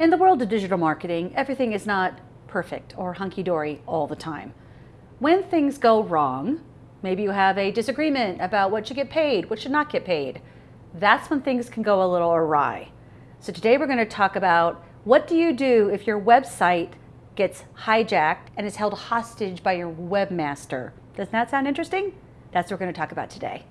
In the world of digital marketing, everything is not perfect or hunky-dory all the time. When things go wrong, maybe you have a disagreement about what should get paid, what should not get paid, that's when things can go a little awry. So today we're going to talk about what do you do if your website gets hijacked and is held hostage by your webmaster. Doesn't that sound interesting? That's what we're going to talk about today.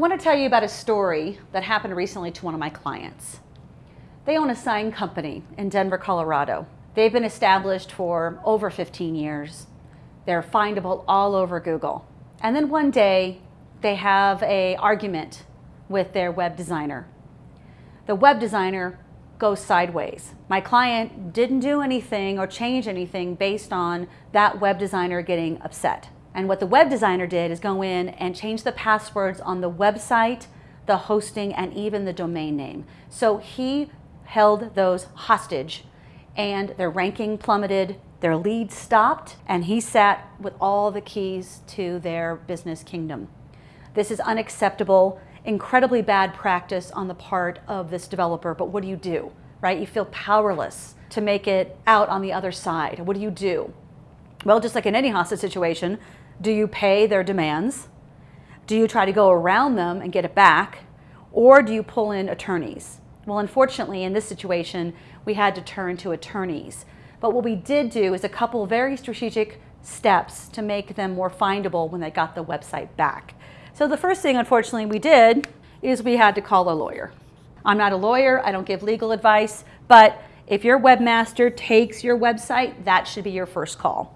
Want to tell you about a story that happened recently to one of my clients. They own a sign company in Denver, Colorado. They've been established for over 15 years. They're findable all over Google. And then one day they have a argument with their web designer. The web designer goes sideways. My client didn't do anything or change anything based on that web designer getting upset. And what the web designer did is go in and change the passwords on the website, the hosting, and even the domain name. So he held those hostage and their ranking plummeted, their lead stopped, and he sat with all the keys to their business kingdom. This is unacceptable, incredibly bad practice on the part of this developer, but what do you do, right? You feel powerless to make it out on the other side. What do you do? Well, just like in any hostage situation, do you pay their demands? Do you try to go around them and get it back? Or do you pull in attorneys? Well, unfortunately, in this situation, we had to turn to attorneys. But what we did do is a couple very strategic steps to make them more findable when they got the website back. So the first thing, unfortunately, we did is we had to call a lawyer. I'm not a lawyer, I don't give legal advice, but if your webmaster takes your website, that should be your first call.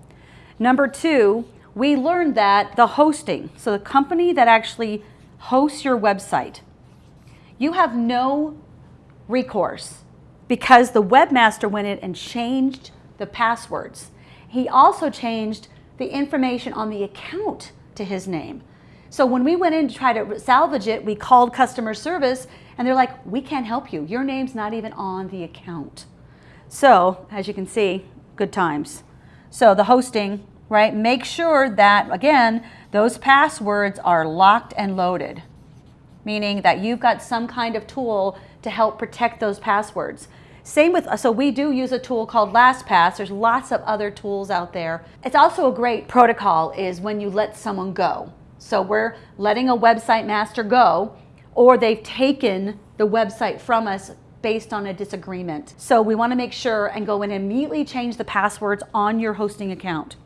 Number two, we learned that the hosting, so the company that actually hosts your website, you have no recourse because the webmaster went in and changed the passwords. He also changed the information on the account to his name. So when we went in to try to salvage it, we called customer service and they're like, we can't help you. Your name's not even on the account. So as you can see, good times. So the hosting right? Make sure that, again, those passwords are locked and loaded, meaning that you've got some kind of tool to help protect those passwords. Same with, so we do use a tool called LastPass. There's lots of other tools out there. It's also a great protocol is when you let someone go. So we're letting a website master go or they've taken the website from us based on a disagreement. So we wanna make sure and go and immediately change the passwords on your hosting account.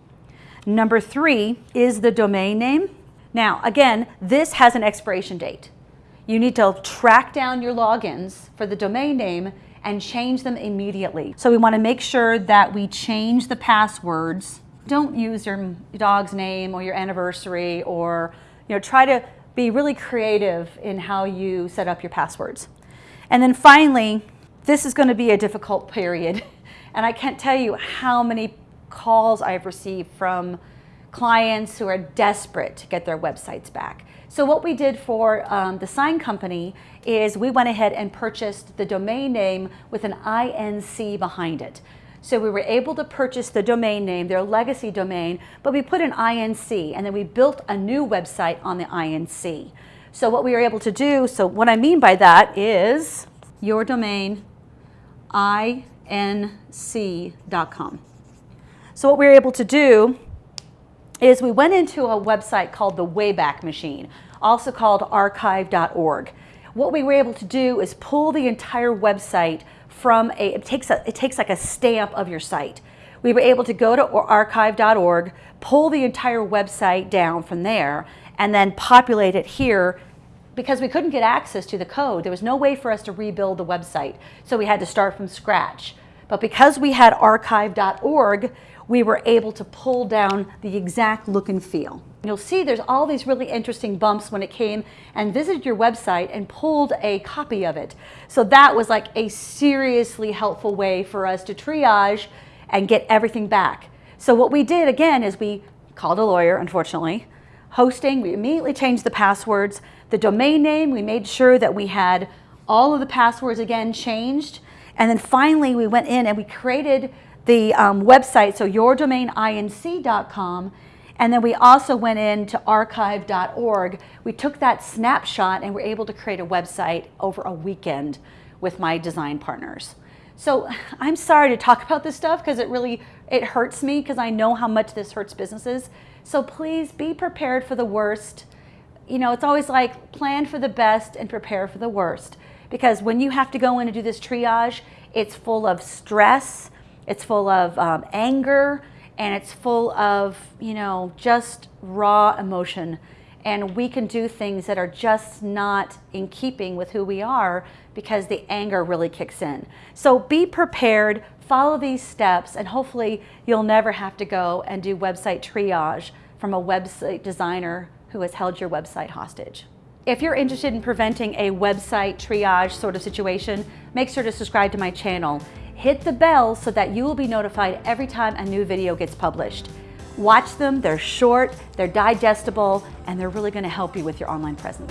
Number three is the domain name. Now, again, this has an expiration date. You need to track down your logins for the domain name and change them immediately. So we want to make sure that we change the passwords. Don't use your dog's name or your anniversary or you know try to be really creative in how you set up your passwords. And then finally, this is going to be a difficult period. And I can't tell you how many calls I've received from clients who are desperate to get their websites back. So what we did for um, the sign company is we went ahead and purchased the domain name with an INC behind it. So we were able to purchase the domain name, their legacy domain, but we put an INC and then we built a new website on the INC. So what we were able to do, so what I mean by that is your domain inc.com. So what we were able to do is we went into a website called the Wayback Machine, also called archive.org. What we were able to do is pull the entire website from a, it takes, a, it takes like a stamp of your site. We were able to go to archive.org, pull the entire website down from there, and then populate it here because we couldn't get access to the code. There was no way for us to rebuild the website. So we had to start from scratch. But because we had archive.org, we were able to pull down the exact look and feel. You'll see there's all these really interesting bumps when it came and visited your website and pulled a copy of it. So that was like a seriously helpful way for us to triage and get everything back. So what we did again is we called a lawyer, unfortunately. Hosting, we immediately changed the passwords. The domain name, we made sure that we had all of the passwords again changed. And then finally we went in and we created the um, website, so yourdomaininc.com, And then we also went into archive.org. We took that snapshot and were able to create a website over a weekend with my design partners. So I'm sorry to talk about this stuff because it really, it hurts me because I know how much this hurts businesses. So please be prepared for the worst. You know, it's always like plan for the best and prepare for the worst. Because when you have to go in and do this triage, it's full of stress, it's full of um, anger, and it's full of, you know, just raw emotion and we can do things that are just not in keeping with who we are because the anger really kicks in. So be prepared, follow these steps, and hopefully you'll never have to go and do website triage from a website designer who has held your website hostage. If you're interested in preventing a website triage sort of situation, make sure to subscribe to my channel. Hit the bell so that you will be notified every time a new video gets published. Watch them, they're short, they're digestible, and they're really gonna help you with your online presence.